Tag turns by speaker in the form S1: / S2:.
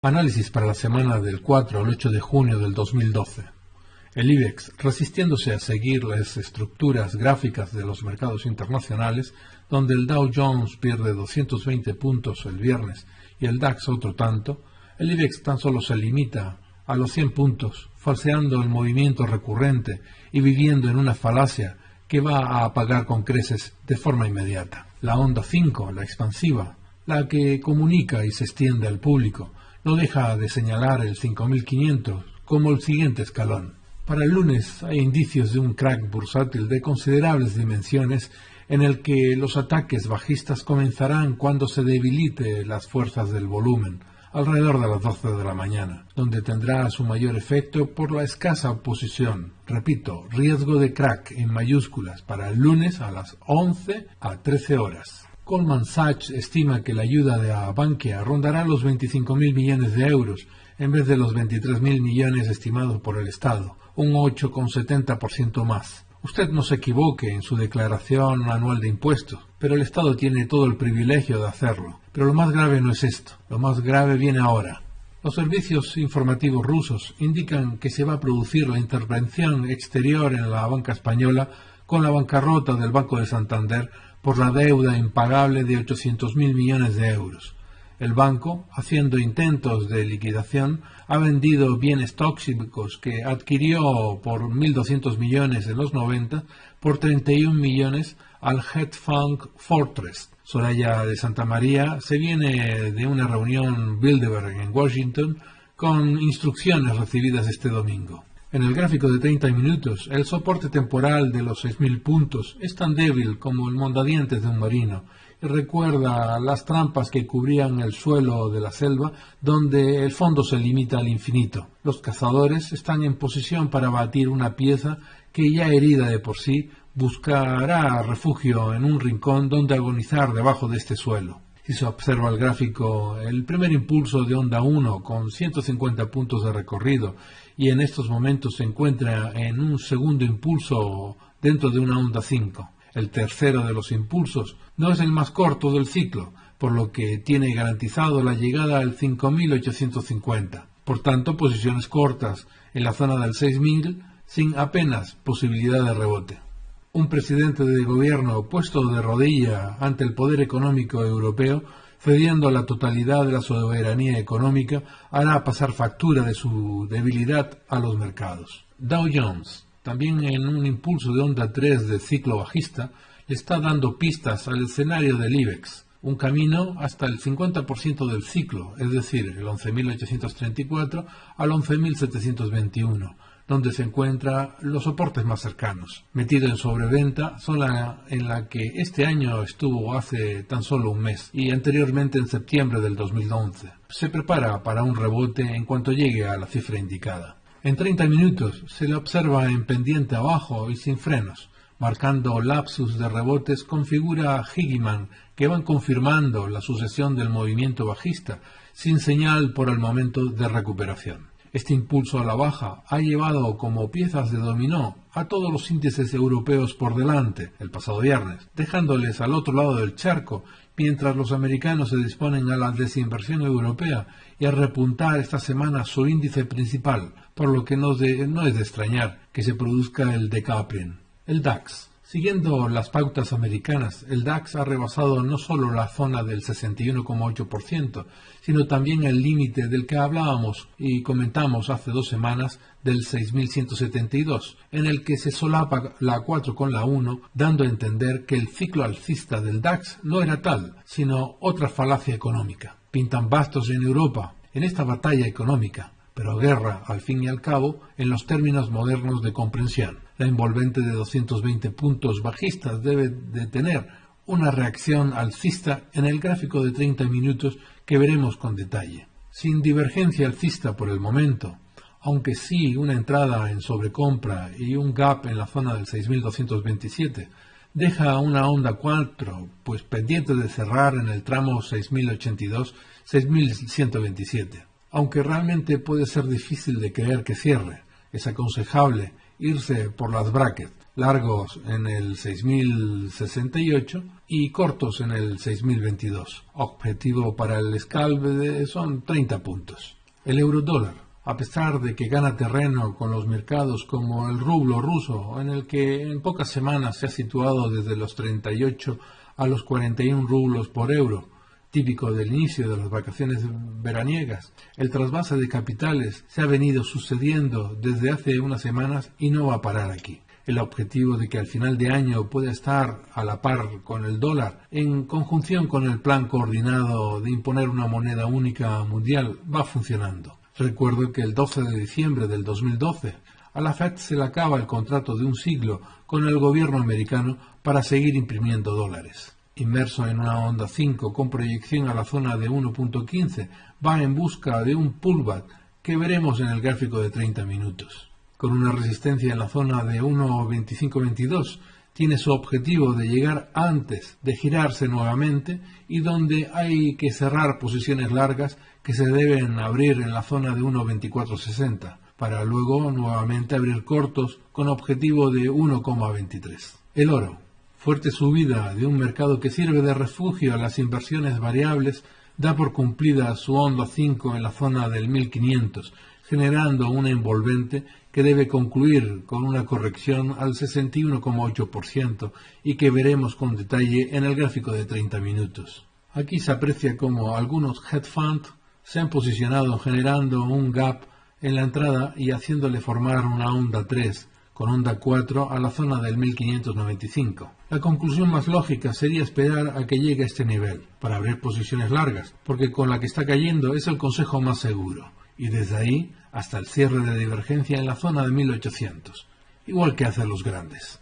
S1: Análisis para la semana del 4 al 8 de junio del 2012. El IBEX, resistiéndose a seguir las estructuras gráficas de los mercados internacionales, donde el Dow Jones pierde 220 puntos el viernes y el DAX otro tanto, el IBEX tan solo se limita a los 100 puntos, falseando el movimiento recurrente y viviendo en una falacia que va a apagar con creces de forma inmediata. La onda 5, la expansiva, la que comunica y se extiende al público, no deja de señalar el 5500 como el siguiente escalón. Para el lunes hay indicios de un crack bursátil de considerables dimensiones en el que los ataques bajistas comenzarán cuando se debilite las fuerzas del volumen, alrededor de las 12 de la mañana, donde tendrá su mayor efecto por la escasa oposición. Repito, riesgo de crack en mayúsculas para el lunes a las 11 a 13 horas. Goldman estima que la ayuda de Bankia rondará los 25.000 millones de euros en vez de los 23.000 millones estimados por el Estado, un 8,70% más. Usted no se equivoque en su declaración anual de impuestos, pero el Estado tiene todo el privilegio de hacerlo. Pero lo más grave no es esto, lo más grave viene ahora. Los servicios informativos rusos indican que se va a producir la intervención exterior en la banca española con la bancarrota del Banco de Santander por la deuda impagable de 800.000 millones de euros. El banco, haciendo intentos de liquidación, ha vendido bienes tóxicos que adquirió por 1.200 millones en los 90 por 31 millones al hedge fund Fortress. Soraya de Santa María se viene de una reunión Bilderberg en Washington con instrucciones recibidas este domingo. En el gráfico de 30 minutos, el soporte temporal de los 6.000 puntos es tan débil como el mondadientes de un marino y recuerda las trampas que cubrían el suelo de la selva donde el fondo se limita al infinito. Los cazadores están en posición para batir una pieza que ya herida de por sí buscará refugio en un rincón donde agonizar debajo de este suelo. Si se observa el gráfico, el primer impulso de onda 1 con 150 puntos de recorrido y en estos momentos se encuentra en un segundo impulso dentro de una onda 5. El tercero de los impulsos no es el más corto del ciclo, por lo que tiene garantizado la llegada al 5850. Por tanto, posiciones cortas en la zona del 6000 sin apenas posibilidad de rebote. Un presidente de gobierno puesto de rodilla ante el poder económico europeo cediendo la totalidad de la soberanía económica, hará pasar factura de su debilidad a los mercados. Dow Jones, también en un impulso de onda 3 de ciclo bajista, le está dando pistas al escenario del IBEX, un camino hasta el 50% del ciclo, es decir, el 11.834 al 11.721, donde se encuentran los soportes más cercanos. Metido en sobreventa, zona en la que este año estuvo hace tan solo un mes y anteriormente en septiembre del 2011. Se prepara para un rebote en cuanto llegue a la cifra indicada. En 30 minutos se le observa en pendiente abajo y sin frenos, marcando lapsus de rebotes con figura Higgiman que van confirmando la sucesión del movimiento bajista, sin señal por el momento de recuperación. Este impulso a la baja ha llevado como piezas de dominó a todos los índices europeos por delante el pasado viernes, dejándoles al otro lado del charco mientras los americanos se disponen a la desinversión europea y a repuntar esta semana su índice principal, por lo que no, es de extrañar que se produzca el decoupling. El DAX Siguiendo las pautas americanas, el DAX ha rebasado no solo la zona del 61,8%, sino también el límite del que hablábamos y comentamos hace dos semanas del 6.172, en el que se solapa la 4 con la 1, dando a entender que el ciclo alcista del DAX no era tal, sino otra falacia económica. Pintan bastos en Europa en esta batalla económica, pero guerra, al fin y al cabo, en los términos modernos de comprensión la envolvente de 220 puntos bajistas debe de tener una reacción alcista en el gráfico de 30 minutos que veremos con detalle. Sin divergencia alcista por el momento, aunque sí una entrada en sobrecompra y un gap en la zona del 6227, deja una onda 4, pues pendiente de cerrar en el tramo 6082-6127. Aunque realmente puede ser difícil de creer que cierre, es aconsejable irse por las brackets, largos en el 6068 y cortos en el 6022. Objetivo para el scalp son 30 puntos. El euro dólar, a pesar de que gana terreno con los mercados como el rublo ruso, en el que en pocas semanas se ha situado desde los 38 a los 41 rublos por euro, típico del inicio de las vacaciones veraniegas. El trasvase de capitales se ha venido sucediendo desde hace unas semanas y no va a parar aquí. El objetivo de que al final de año pueda estar a la par con el dólar, en conjunción con el plan coordinado de imponer una moneda única mundial, va funcionando. Recuerdo que el 12 de diciembre del 2012 a la Fed se le acaba el contrato de un siglo con el gobierno americano para seguir imprimiendo dólares inmerso en una onda 5 con proyección a la zona de 1.15, va en busca de un pullback que veremos en el gráfico de 30 minutos. Con una resistencia en la zona de 1.2522, tiene su objetivo de llegar antes de girarse nuevamente y donde hay que cerrar posiciones largas que se deben abrir en la zona de 1.2460 para luego nuevamente abrir cortos con objetivo de 1,23. El oro fuerte subida de un mercado que sirve de refugio a las inversiones variables da por cumplida su onda 5 en la zona del 1500, generando una envolvente que debe concluir con una corrección al 61,8% y que veremos con detalle en el gráfico de 30 minutos. Aquí se aprecia como algunos hedge funds se han posicionado generando un gap en la entrada y haciéndole formar una onda 3, con onda 4 a la zona del 1595. La conclusión más lógica sería esperar a que llegue a este nivel, para abrir posiciones largas, porque con la que está cayendo es el consejo más seguro, y desde ahí hasta el cierre de divergencia en la zona de 1800, igual que hacen los grandes.